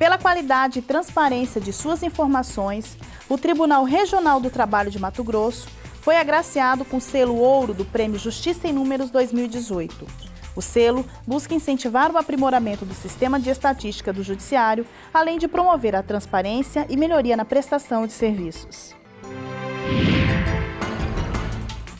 Pela qualidade e transparência de suas informações, o Tribunal Regional do Trabalho de Mato Grosso foi agraciado com o selo ouro do Prêmio Justiça em Números 2018. O selo busca incentivar o aprimoramento do sistema de estatística do Judiciário, além de promover a transparência e melhoria na prestação de serviços.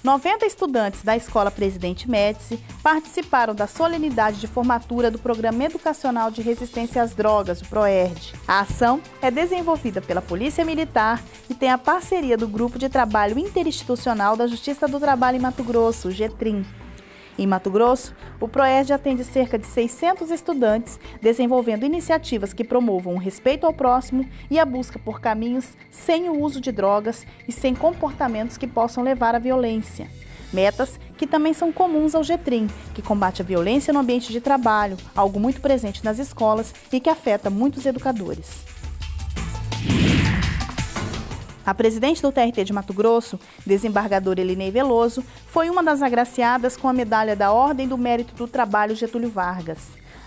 90 estudantes da Escola Presidente Médici participaram da solenidade de formatura do Programa Educacional de Resistência às Drogas, o PROERD. A ação é desenvolvida pela Polícia Militar e tem a parceria do Grupo de Trabalho Interinstitucional da Justiça do Trabalho em Mato Grosso, o GETRIM. Em Mato Grosso, o PROERD atende cerca de 600 estudantes, desenvolvendo iniciativas que promovam o respeito ao próximo e a busca por caminhos sem o uso de drogas e sem comportamentos que possam levar à violência. Metas que também são comuns ao GETRIM, que combate a violência no ambiente de trabalho, algo muito presente nas escolas e que afeta muitos educadores. A presidente do TRT de Mato Grosso, desembargadora Elinei Veloso, foi uma das agraciadas com a medalha da Ordem do Mérito do Trabalho Getúlio Vargas.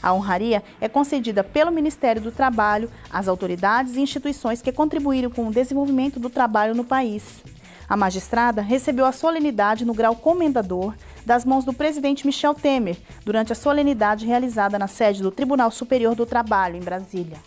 A honraria é concedida pelo Ministério do Trabalho às autoridades e instituições que contribuíram com o desenvolvimento do trabalho no país. A magistrada recebeu a solenidade no grau comendador das mãos do presidente Michel Temer, durante a solenidade realizada na sede do Tribunal Superior do Trabalho, em Brasília.